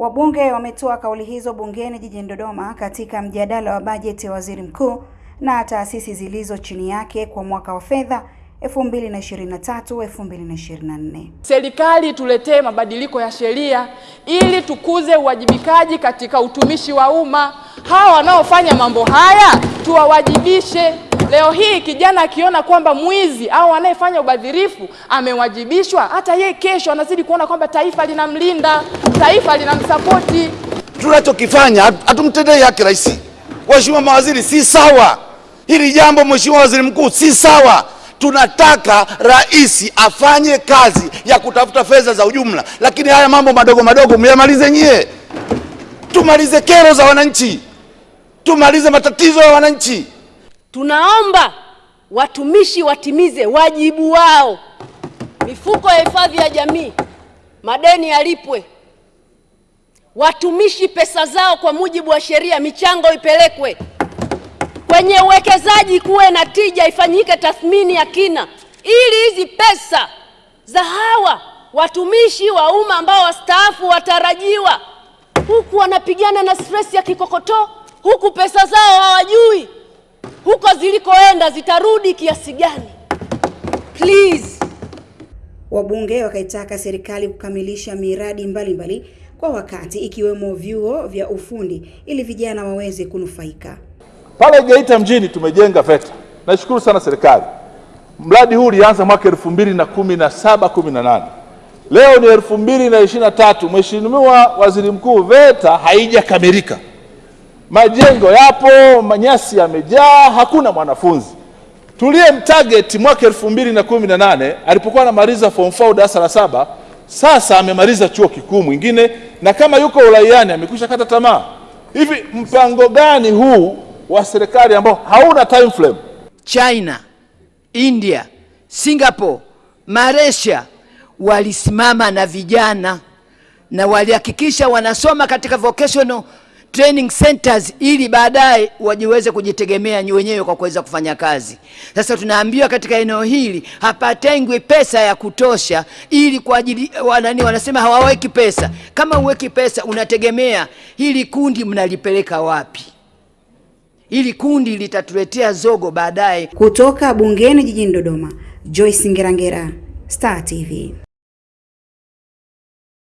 Wabunge wametoa kauli hizo bungeni jijini Dodoma katika mjadala wa bajeti ya Waziri Mkuu na taasisi zilizo chini yake kwa mwaka wa fedha 2023 2024. Serikali tuletee mabadiliko ya sheria ili tukuze uwajibikaji katika utumishi wa umma. Hawa wanaofanya mambo haya tuwawajibishe. Leo hii kijana akiona kwamba mwizi au anayefanya ubadhirifu amewajibishwa, hata yeye kesho anazidi kuona kwamba taifa linamlinda, taifa linamsapoti. Tunachokifanya hatumtendei haki rais. Waheshimiwa mawaziri, si sawa hili jambo. Mheshimiwa Waziri Mkuu, si sawa. Tunataka rais afanye kazi ya kutafuta fedha za ujumla, lakini haya mambo madogo madogo myamalize nyie. Tumalize kero za wananchi, tumalize matatizo ya wananchi. Tunaomba watumishi watimize wajibu wao, mifuko ya hifadhi ya jamii, madeni yalipwe, watumishi pesa zao kwa mujibu wa sheria, michango ipelekwe. Kwenye uwekezaji, kuwe na tija, ifanyike tathmini ya kina, ili hizi pesa za hawa watumishi wa umma ambao wastaafu watarajiwa, huku wanapigana na stress ya kikokotoo, huku pesa zao hawajui huko zilikoenda zitarudi kiasi gani? Please. Wabunge wakaitaka serikali kukamilisha miradi mbalimbali mbali kwa wakati ikiwemo vyuo vya ufundi ili vijana waweze kunufaika. Pale Geita mjini tumejenga VETA. Nashukuru sana serikali. Mradi huu ulianza mwaka elfu mbili na kumi na saba kumi na nane leo ni elfu mbili na ishirini na tatu Mheshimiwa Waziri Mkuu, VETA haijakamilika majengo yapo, manyasi yamejaa, hakuna mwanafunzi. Tuliye mtarget mwaka elfu mbili na kumi na nane alipokuwa anamaliza form 4 darasa la saba, sasa amemaliza chuo kikuu mwingine, na kama yuko uraiani amekwisha kata tamaa. Hivi mpango gani huu wa serikali ambao hauna time frame? China, India, Singapore, Malaysia walisimama na vijana na walihakikisha wanasoma katika vocational training centers ili baadaye wajiweze kujitegemea wenyewe kwa kuweza kufanya kazi. Sasa tunaambiwa katika eneo hili hapatengwi pesa ya kutosha, ili kwa ajili wanani, wanasema hawaweki pesa. Kama uweki pesa, unategemea hili kundi mnalipeleka wapi? Hili kundi litatuletea zogo baadaye. Kutoka bungeni jijini Dodoma, Joyce Ngerangera, Star TV.